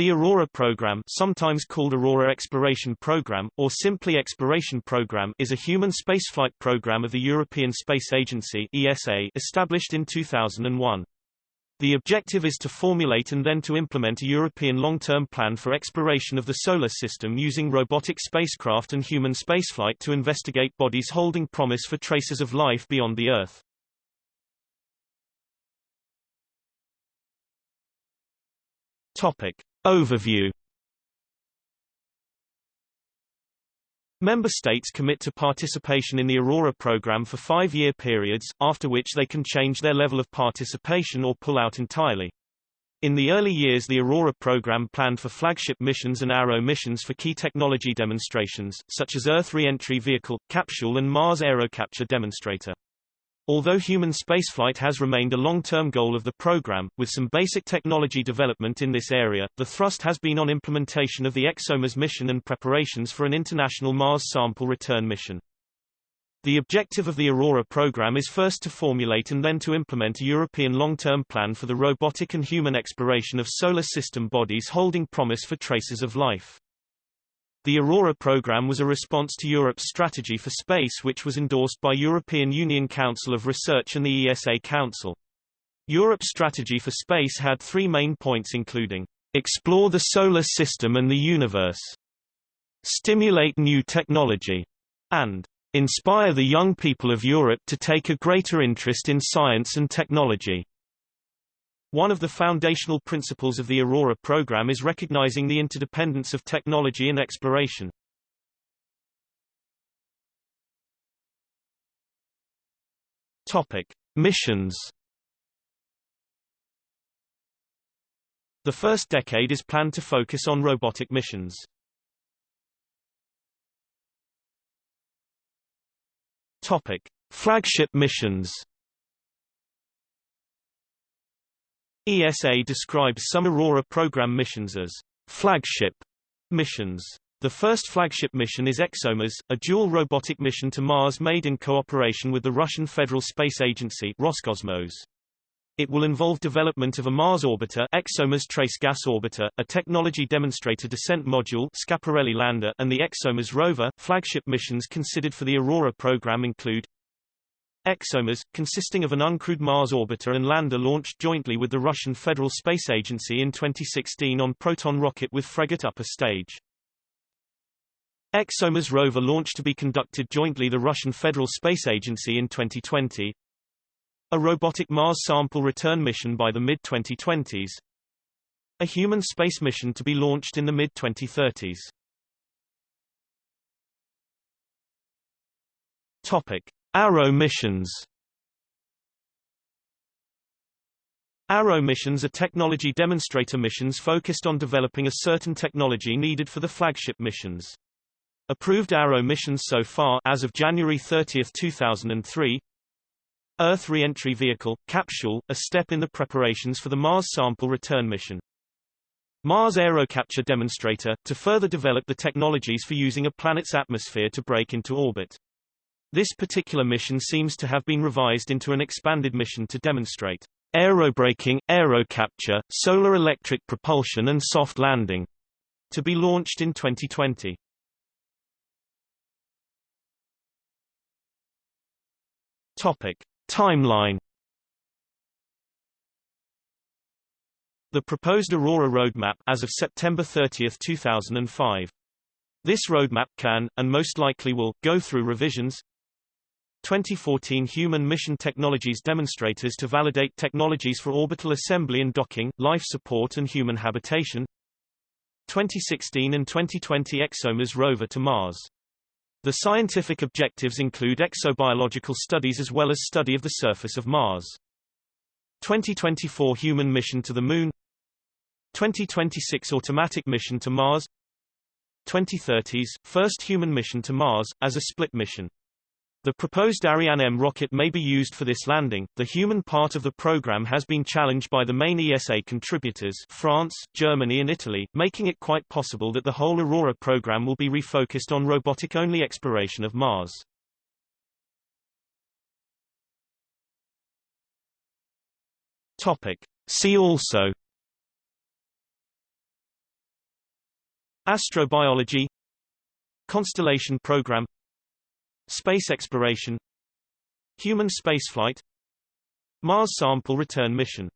The Aurora program, sometimes called Aurora Exploration Program or simply Exploration Program, is a human spaceflight program of the European Space Agency (ESA) established in 2001. The objective is to formulate and then to implement a European long-term plan for exploration of the solar system using robotic spacecraft and human spaceflight to investigate bodies holding promise for traces of life beyond the Earth. Topic. Overview Member states commit to participation in the Aurora program for five-year periods, after which they can change their level of participation or pull out entirely. In the early years the Aurora program planned for flagship missions and Arrow missions for key technology demonstrations, such as Earth Re-entry Vehicle, Capsule and Mars Aerocapture Demonstrator. Although human spaceflight has remained a long-term goal of the program, with some basic technology development in this area, the thrust has been on implementation of the ExoMars mission and preparations for an international Mars sample return mission. The objective of the Aurora program is first to formulate and then to implement a European long-term plan for the robotic and human exploration of solar system bodies holding promise for traces of life. The Aurora program was a response to Europe's strategy for space which was endorsed by European Union Council of Research and the ESA Council. Europe's strategy for space had three main points including explore the solar system and the universe, stimulate new technology, and inspire the young people of Europe to take a greater interest in science and technology. One of the foundational principles of the Aurora program is recognizing the interdependence of technology and exploration. Topic: Missions. The first decade is planned to focus on robotic missions. Topic: Flagship missions. ESA describes some Aurora program missions as flagship missions. The first flagship mission is ExoMars, a dual robotic mission to Mars made in cooperation with the Russian Federal Space Agency Roscosmos. It will involve development of a Mars orbiter ExoMars Trace Gas Orbiter, a technology demonstrator descent module Schiaparelli lander and the ExoMars rover. Flagship missions considered for the Aurora program include ExoMars, consisting of an uncrewed Mars orbiter and lander launched jointly with the Russian Federal Space Agency in 2016 on Proton rocket with Fregat upper stage. ExoMars rover launched to be conducted jointly the Russian Federal Space Agency in 2020. A robotic Mars sample return mission by the mid-2020s. A human space mission to be launched in the mid-2030s. Topic. Arrow missions Arrow missions are technology demonstrator missions focused on developing a certain technology needed for the flagship missions. Approved Arrow missions so far as of January 30, 2003 Earth Re-entry Vehicle, Capsule, a step in the preparations for the Mars Sample Return mission. Mars Aerocapture Demonstrator, to further develop the technologies for using a planet's atmosphere to brake into orbit. This particular mission seems to have been revised into an expanded mission to demonstrate aerobraking, aerocapture, solar electric propulsion and soft landing, to be launched in 2020. Topic. Timeline The proposed Aurora roadmap as of September 30, 2005. This roadmap can, and most likely will, go through revisions, 2014 Human Mission Technologies demonstrators to validate technologies for orbital assembly and docking, life support and human habitation 2016 and 2020 ExoMars rover to Mars. The scientific objectives include exobiological studies as well as study of the surface of Mars. 2024 Human mission to the Moon 2026 Automatic mission to Mars 2030s, first human mission to Mars, as a split mission. The proposed Ariane M rocket may be used for this landing. The human part of the program has been challenged by the main ESA contributors France, Germany and Italy, making it quite possible that the whole Aurora program will be refocused on robotic-only exploration of Mars. Topic. See also Astrobiology Constellation Program Space exploration Human spaceflight Mars sample return mission